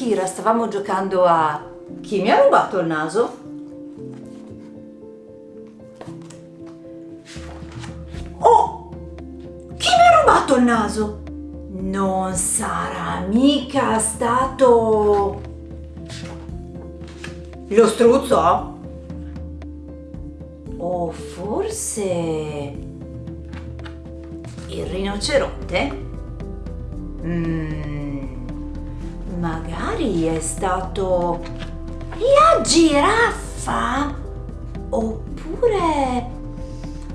Kira stavamo giocando a chi mi ha rubato il naso? Oh! Chi mi ha rubato il naso? Non sarà mica stato lo struzzo? O forse il rinoceronte? Mm, magari è stato la giraffa? Oppure...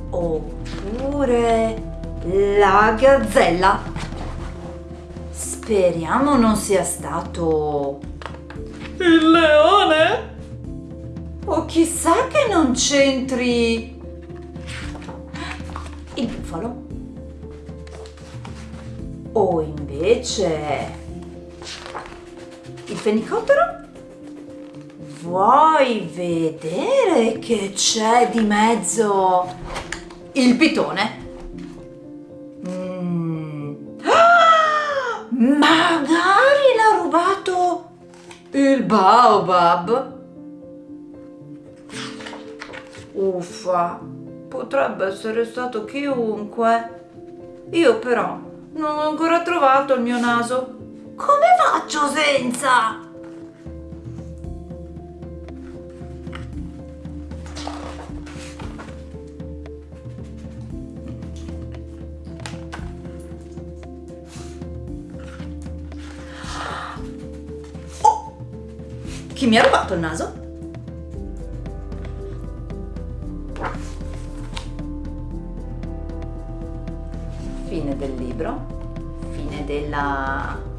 Oppure... La gazzella? Speriamo non sia stato... Il leone? O chissà che non c'entri... Il bufalo? O invece... Fenicottero? Vuoi vedere che c'è di mezzo il pitone? Mm. Ah! Magari l'ha rubato il baobab? Uffa, potrebbe essere stato chiunque. Io però non ho ancora trovato il mio naso. Come faccio senza? Oh! Chi mi ha rubato il naso? Fine del libro, fine della